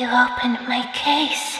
You opened my case.